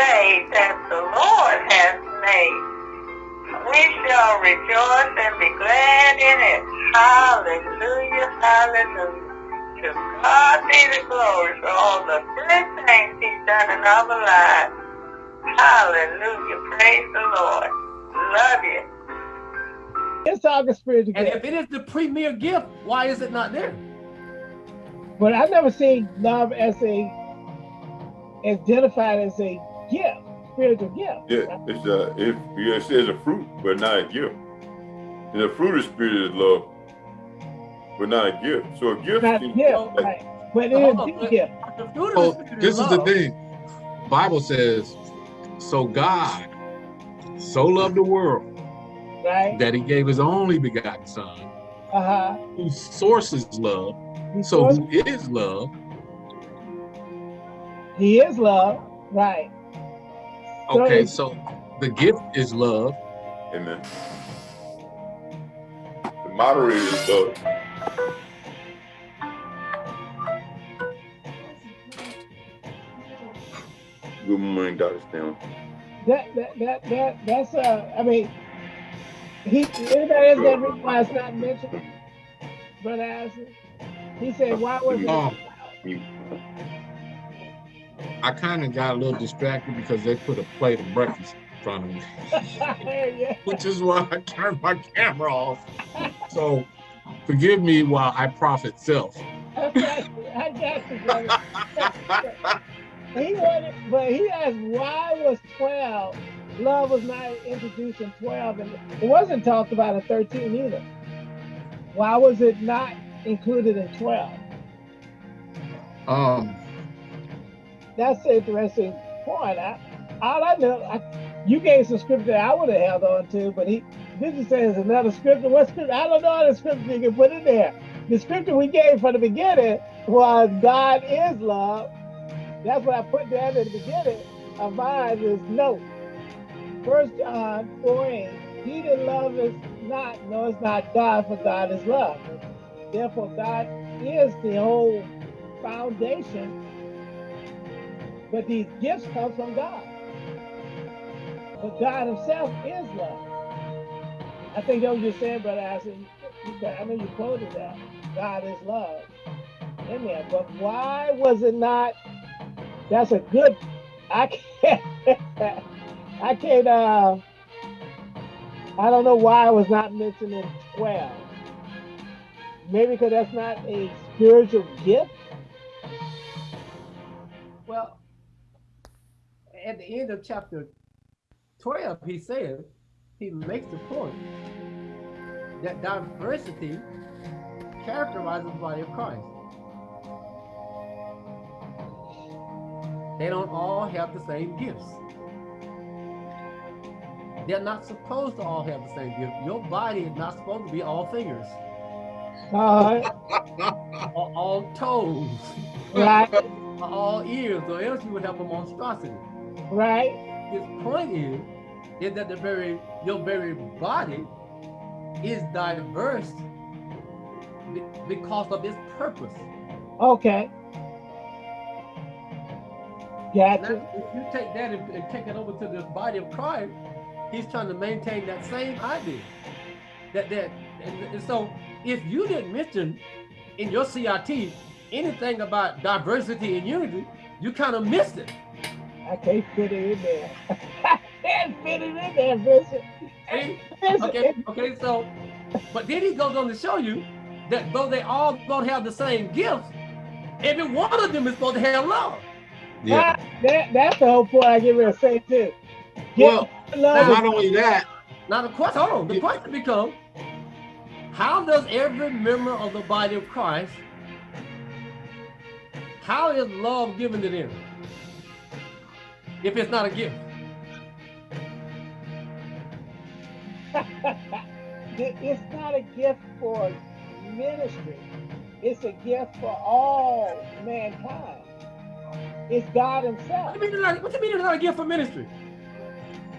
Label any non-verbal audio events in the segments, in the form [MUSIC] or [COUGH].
day that the Lord has made. We shall rejoice and be glad in it. Hallelujah, hallelujah. To God be the glory for all the good things he's done in our lives. Hallelujah, praise the Lord. Love you. It's all the spiritual And if it is the premier gift, why is it not there? But I've never seen love as a identified as a gift, spiritual gift. Yeah, it's a if yeah, it says a fruit, but not a gift. And the fruit of spirit is love, but not a gift. So a gift Not a gift, like, right? But it So is a gift. The fruit of Oh, the this is the love. thing. Bible says, so God so loved the world right? that he gave his only begotten son, Uh-huh. whose source is love. He So source- who is love? he is love, right? So Okay, so the gift is love. Amen. The moderator is love. Good morning, Dr. Stanley. That that that that that's uh I mean he anybody else got a reason why it's not mentioned? Brother Allison? He said why was it Um, I kind of got a little distracted because they put a plate of breakfast in front of me, [LAUGHS] which is why I turned my camera off. So forgive me while I profit self. Got I got you, brother. He wanted, but he asked why was 12, love was not introduced in 12, and it wasn't talked about in 13 either. Why was it not included in 12? Um, That's an interesting point. I, all I know, I, you gave some scripture I would have held on to, but he, this is saying another scripture. What scripture? I don't know the scripture you can put in there. The scripture we gave from the beginning was God is love. That's what I put down at the beginning of mine is no. First John 4 8, he that love is not, no, it's not God, for God is love. Therefore, God is the whole foundation but these gifts come from God. But God Himself is love. I think that was just saying, Brother. You- I know you quoted that. God is love there. But why was it not? That's a good. I can't. [LAUGHS] I can't. Uh, I don't know why it was not mentioned in 12. Maybe because that's not a spiritual gift. At the end of chapter 12, he says, he makes the point that diversity characterizes the body of Christ. They don't all have the same gifts. They're not supposed to all have the same gift. Your body is not supposed to be all fingers, Uh, or all toes, right, or all ears, or else you would have a monstrosity. Right. his point is, is that the very your very body is diverse because of its purpose. Okay. Now, Gotcha. if you take that and, and take it over to the body of Christ, he's trying to maintain that same idea. That that and, and so if you didn't mention in your CRT anything about diversity and unity, you kind of missed it. I can't fit it in there. [LAUGHS] I can't fit it in there, Bishop. See? Okay, okay, so, but then he goes on to show you that though they all don't have the same gifts, every one of them is supposed to have love. yeah. Ah, that, that's the whole point I get ready to say too. Well, love not only that, Now the question, hold on, the question becomes, how does every member of the body of Christ, how is love given to them? If it's not a gift. [LAUGHS] It's not a gift for ministry. It's a gift for all mankind. It's God Himself. What do you mean it's not, what do you mean it's not a gift for ministry?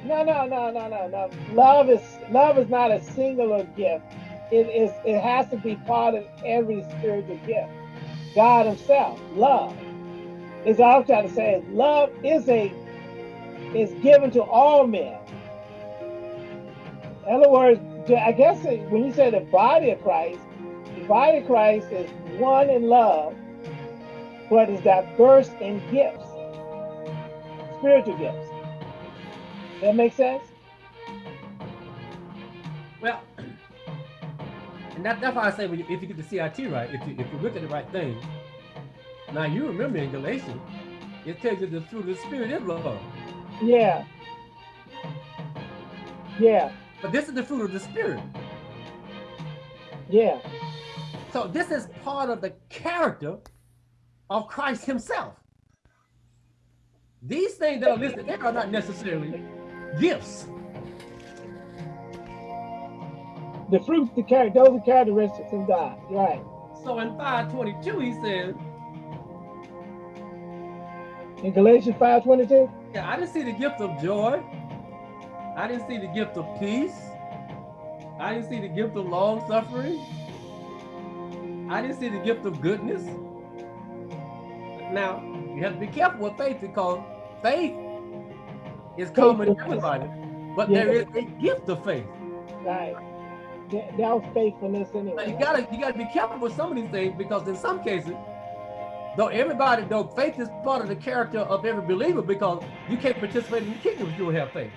No, no, no, no, no, no. Love is love is not a singular gift. It is. It has to be part of every spiritual gift. God Himself, love. Is all I'm trying to say. Is love is a is given to all men. In other words, I guess when you say the body of Christ, the body of Christ is one in love, but is diverse in gifts, spiritual gifts. That makes sense? Well, and that, that's why I say you, if you get the CIT right, if you, if you look at the right thing, now you remember in Galatians, it tells you the fruit of the Spirit is love. Yeah. Yeah. But this is the fruit of the Spirit. Yeah. So this is part of the character of Christ himself. These things that are listed, they are not necessarily gifts. The fruits, the character, those are characteristics of God, right? So in 522, he says, in Galatians 5:22? Yeah, I didn't see the gift of joy. I didn't see the gift of peace. I didn't see the gift of long suffering. I didn't see the gift of goodness. Now, you have to be careful with faith because faith is common to everybody, but yeah. there is a gift of faith. Right. That, that was faithfulness anyway. Now you gotta you gotta be careful with some of these things because in some cases, though everybody, though faith is part of the character of every believer because you can't participate in the kingdom if you don't have faith.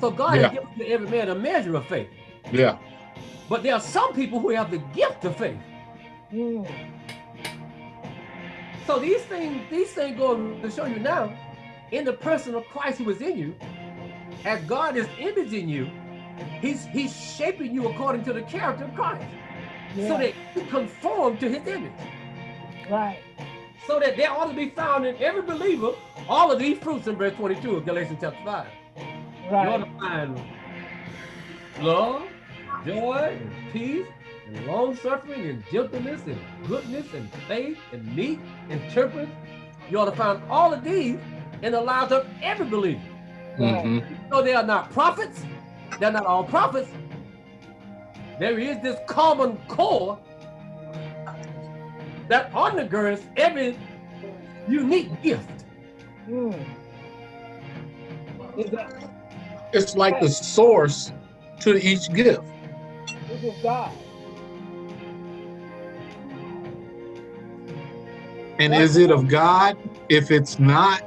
So God yeah. has given to every man a measure of faith. Yeah. But there are some people who have the gift of faith. Mm. So these things, these things go to show you now, in the person of Christ who is in you, as God is imaging you, He's He's shaping you according to the character of Christ, yeah. so that you conform to His image. Right. So that there ought to be found in every believer all of these fruits in verse 22 of Galatians chapter 5. Right. You ought to find love, joy, and peace, and long suffering, and gentleness, and goodness, and faith, and meek, and temperance. You ought to find all of these in the lives of every believer. Mm -hmm. So they are not prophets, they're not all prophets. There is this common core that undergirds every unique gift. Mm. It's like the source to each gift. This is God. And is it of God? If it's not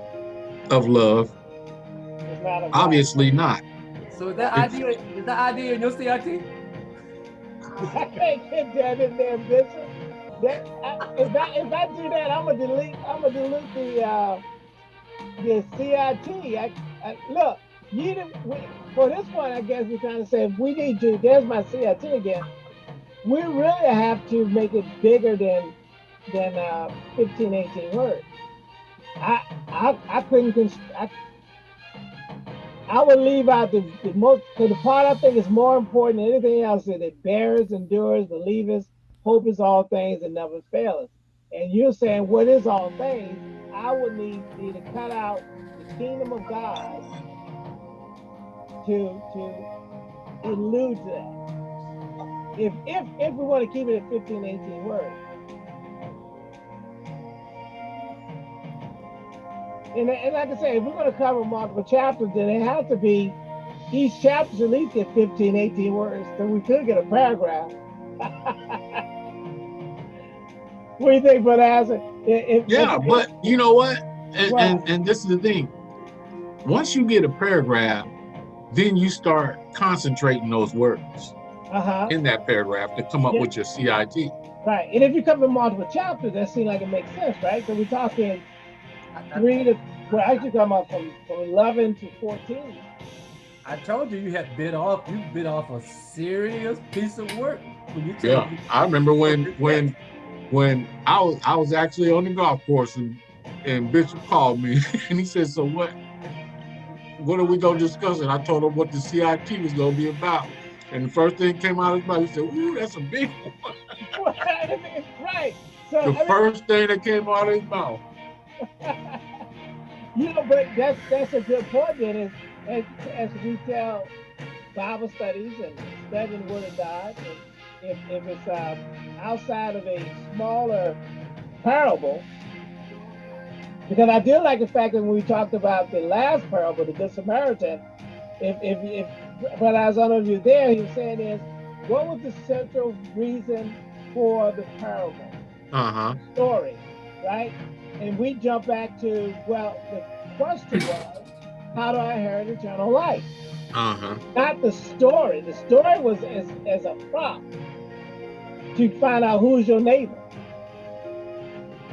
of love, not of obviously not. So is that idea is that idea in your CIT? [LAUGHS] I can't get that in there, Bishop. That I, if I if I do that, I'm gonna delete I'm gonna delete the uh, the CIT. I, I, look, you didn't, we, for this one, I guess we're trying to say if we need to. There's my CIT again. We really have to make it bigger than than uh, 15, 18 words. I I I couldn't. I, I would leave out the, the most the part I think is more important than anything else is it bears, endures, believers, hope is all things and never fails. And you're saying what is all things? I would need you to cut out the kingdom of God to to allude to that. If if if we want to keep it at 15, 18 words. And, and like I say, if we're going to cover multiple chapters, then it has to be each chapter at least at 15, 18 words. So we could get a paragraph. [LAUGHS] what do you think, Brother Hazard? If, yeah, if, but you know what? And, and, and this is the thing. Once you get a paragraph, then you start concentrating those words uh -huh. in that paragraph to come up yeah. with your CIT. Right. And if you come cover multiple chapters, that seems like it makes sense, right? So we're talking three to well, actually come up from, from 11 to 14. I told you you had bit off. You bit off a serious piece of work. When you yeah, I remember when [LAUGHS] when when I was I was actually on the golf course and and Bishop called me [LAUGHS] and he said, "So what? What are we gonna discuss?" And I told him what the CIT was gonna be about. And the first thing came out of his mouth, he said, "Ooh, that's a big [LAUGHS] one." right. So, the I mean, first thing that came out of his mouth. [LAUGHS] you know, but that's that's a good point. Then is as, as we tell Bible studies and studying the Word of God, and if if it's uh, outside of a smaller parable, Because I do like the fact that when we talked about the last parable, the Good Samaritan, if if if but as I know if you're there, he was saying is, what was the central reason for the parable? Uh-huh. Story, right? And we jump back to, well, the question was, how do I inherit eternal life? Uh-huh. Not the story. The story was as, as a prop to find out who's your neighbor.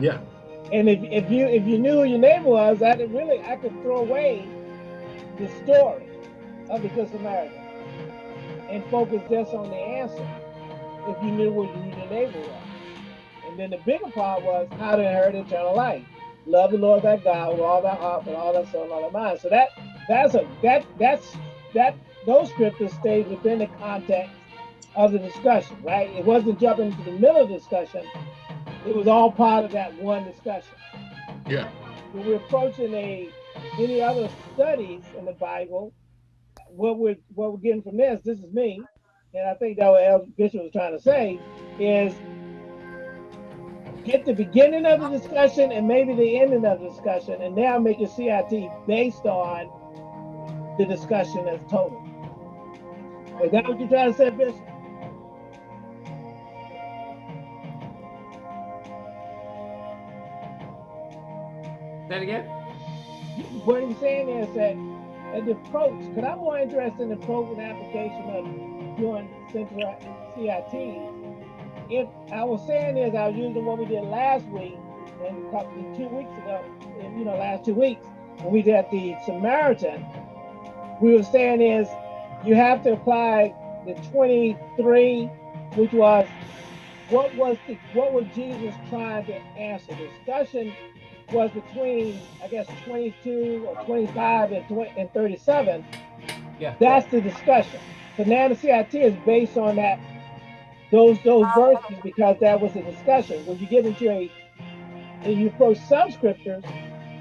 Yeah. And if, if you if you knew who your neighbor was, I could really I could throw away the story of the Good Samaritan and focus just on the answer if you knew what your neighbor was. And then the bigger part was how to inherit eternal life. Love the Lord thy God with all thy heart, with all thy soul, and all thy mind. So that that's a that that's that those scriptures stay within the context of the discussion, right? It wasn't jumping into the middle of the discussion. It was all part of that one discussion. Yeah. When we're approaching a any other studies in the Bible, what we're what we're getting from this, this is me, and I think that what El Bishop was trying to say is get the beginning of the discussion and maybe the ending of the discussion, and now make your CIT based on the discussion as total. Is that what you're trying to say, Bishop? It again. What he's saying is that at the approach, because I'm more interested in the and application of doing central CIT. If I was saying is I was using what we did last week and couple two weeks ago, you know, last two weeks when we did the Samaritan, we were saying is you have to apply the 23, which was what was the what was Jesus trying to answer? Discussion was between I guess 22 or 25 and 20 and 37. Yeah. That's the discussion. So now the CIT is based on that those those oh. verses because that was the discussion. When you get into a and you approach some scriptures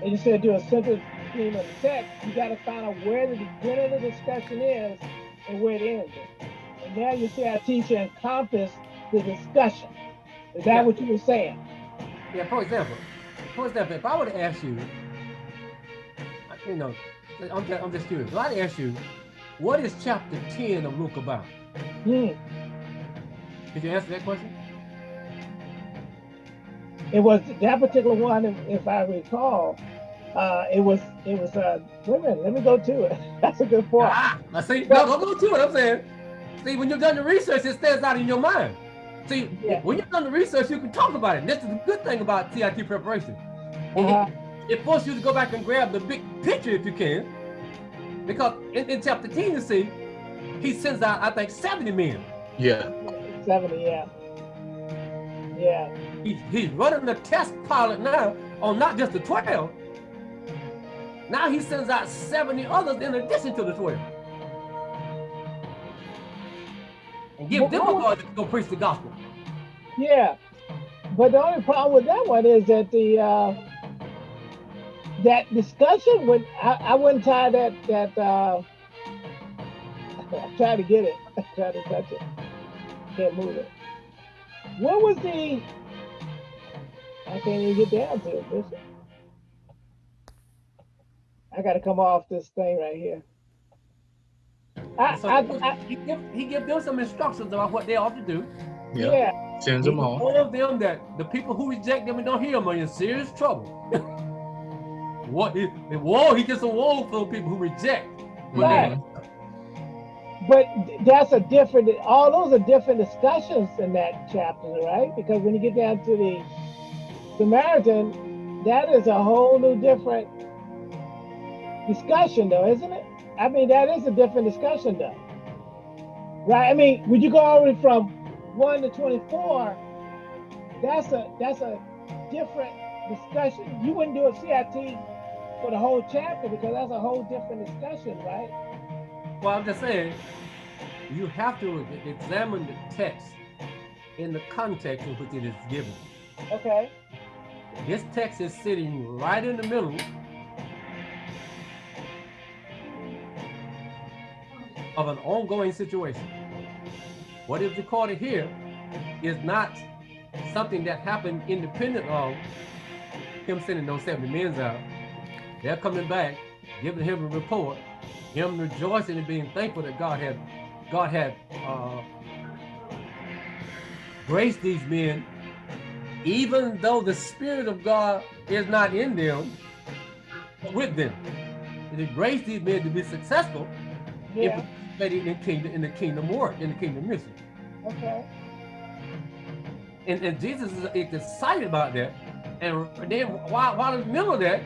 and you say do a central theme of the text, you got to find out where the beginning of the discussion is and where it ends. And now you your CIT should encompass the discussion. Is that Yeah. what you were saying? Yeah, for example, for example, if I were to ask you, you know, I'm just, I'm just curious. If I ask you, what is chapter 10 of Luke about? Hmm. Could you answer that question? It was that particular one, if, I recall. Uh, it was it was uh wait a minute, let me go to it. [LAUGHS] That's a good point. Ah, I see. No, don't go to it. I'm saying, see, when you've done the research, it stands out in your mind. See, Yeah. when you've done the research, you can talk about it. This is the good thing about CIT preparation. It- Uh-huh. It forces you to go back and grab the big picture if you can. Because in, in chapter 10, you see, he sends out, I think, 70 men. Yeah. 70, yeah. Yeah. He, he's running the test pilot now on not just the 12. Now he sends out 70 others in addition to the 12. And give them a authority to go preach the gospel. Yeah. But the only problem with that one is that the uh that discussion would I, I wouldn't tie that that uh [LAUGHS] try to get it. [LAUGHS] try to touch it. Can't move it. What was the I can't even get down to it, Bishop. I gotta come off this thing right here. I, So I, I, he give he give them some instructions about what they ought to do. Yeah. yeah, Sends them all. All of them that the people who reject them and don't hear them are in serious trouble. [LAUGHS] what he, the woe, he gets a woe for people who reject. Right. But that's a different, all those are different discussions in that chapter, right? Because when you get down to the Samaritan, that is a whole new different discussion though, isn't it? I mean, that is a different discussion though. Right? I mean, when you go over from one to 24, that's a, that's a different discussion. You wouldn't do a CIT for the whole chapter because that's a whole different discussion, right? Well, I'm just saying, you have to examine the text in the context in which it is given. Okay. This text is sitting right in the middle of an ongoing situation. What is recorded here is not something that happened independent of him sending those 70 men out, they're coming back, giving him a report, him rejoicing and being thankful that God had God had uh, graced these men, even though the Spirit of God is not in them, with them. It graced these men to be successful Yeah. in participating in kingdom in the kingdom work, in the kingdom mission. Okay. And, and Jesus is excited about that. And then while, while in the middle of that,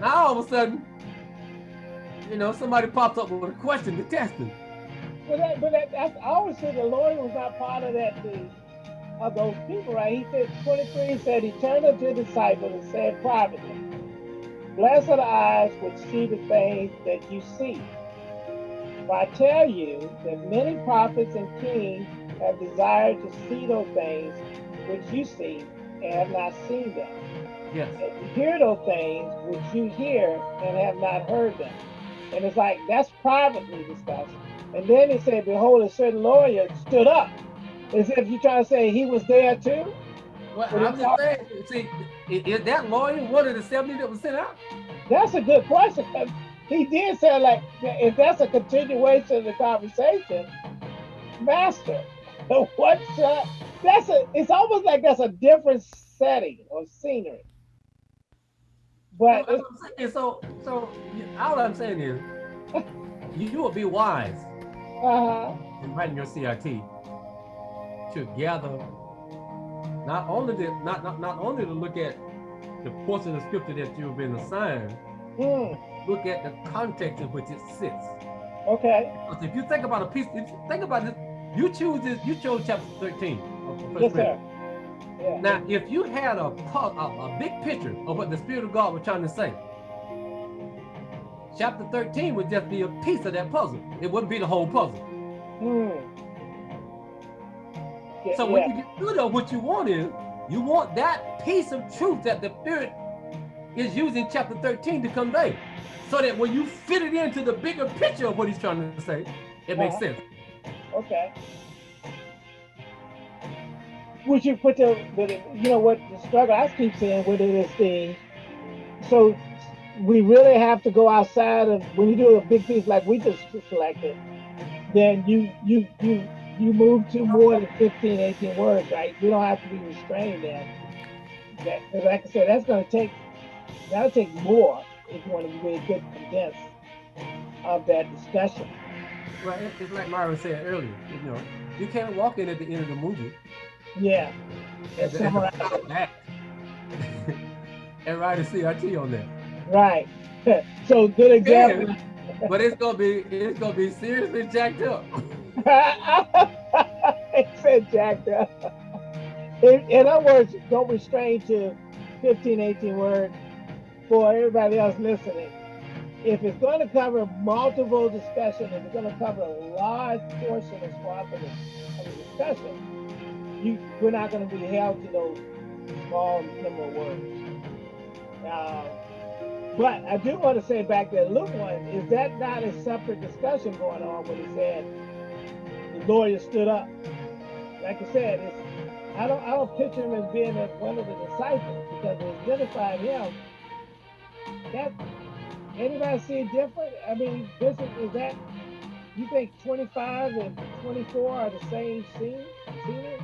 now all of a sudden, you know, somebody pops up with a question to test him. But that, but that, that's I always said the Lord was not part of that. The, of those people, right? He said 23 said he turned unto the disciples and said privately, Blessed are the eyes which see the things that you see. For I tell you that many prophets and kings have desired to see those things which you see and have not seen them. Yes. And to hear those things which you hear and have not heard them. And it's like that's privately discussed. And then he said, Behold, a certain lawyer stood up. As if you're trying to say he was there too. Well, But I'm just saying, see, is that lawyer one of the 70 that was sent out? That's a good question. He did say like if that's a continuation of the conversation, master. [LAUGHS] What uh, that's a it's almost like that's a different setting or scenery. But saying. So, so all I'm saying is, [LAUGHS] you will be wise uh-huh. in writing your CIT to gather not only the, not, not not only to look at the portion of scripture that you've been assigned, Hmm. look at the context in which it sits. Okay. Because if you think about a piece, if you think about this, you choose this, you chose chapter 13 of First Yes, sir. Yeah. Now, if you had a, a, a big picture of what the Spirit of God was trying to say, chapter 13 would just be a piece of that puzzle. It wouldn't be the whole puzzle. Hmm. Yeah, So when yeah. you get through there, what you want is, you want that piece of truth that the Spirit is using chapter 13 to convey. So that when you fit it into the bigger picture of what he's trying to say, it makes Uh-huh. sense. Okay. Would you put the, but you know what the struggle I keep saying with it is the, so we really have to go outside of when you do a big piece like we just selected, then you you you you move to more than 15, 18 words, right? We don't have to be restrained then. That, like I said, that's going to take that'll take more if you want to really get condensed of uh, that discussion. Right? It- It's like Myron said earlier, you know, you can't walk in at the end of the movie Yeah. and, and, act [LAUGHS] [LAUGHS] and write a CRT on that. Right. [LAUGHS] so good example. But it's gonna be it's gonna be seriously jacked up. it said jacked up. In, in other words, don't restrain to 15, 18 words for everybody else listening. If it's going to cover multiple discussion, if it's going to cover a large portion of swath of the, discussion, you we're not going to be held to those small number of words. Uh, but I do want to say back to Luke one, is that not a separate discussion going on when he said the lawyer stood up? Like I said, it's, I don't I don't picture him as being one of the disciples because they identified him. That anybody see it different? I mean, this is, is that you think 25 and 24 are the same scene? Scenery?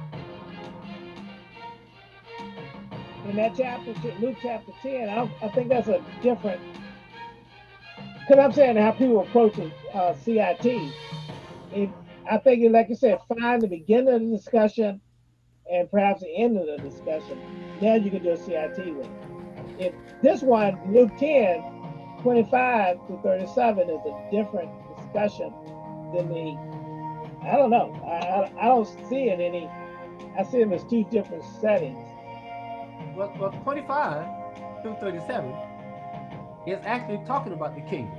in that chapter, Luke chapter 10, I, I think that's a different, because I'm saying how people approach uh, CIT. I think, like you said, find the beginning of the discussion and perhaps the end of the discussion. Now you can do a CIT with it. If this one, Luke 10, 25 to 37, is a different discussion than the, I don't know. I, I, I don't see it any, I see them as two different settings. Well, well 25 through 37 is actually talking about the kingdom.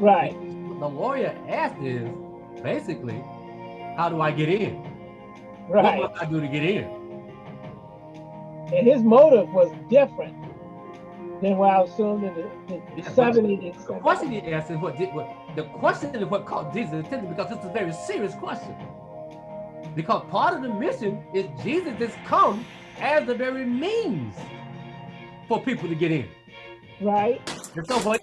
Right. The lawyer asked is basically, how do I get in? Right. What must I do to get in? And his motive was different than what I assumed in the, the Yeah, but 70 The question he asked is what, did, what the question is what caught Jesus' attention because it's a very serious question. Because part of the mission is Jesus has come as the very means for people to get in. Right. And so for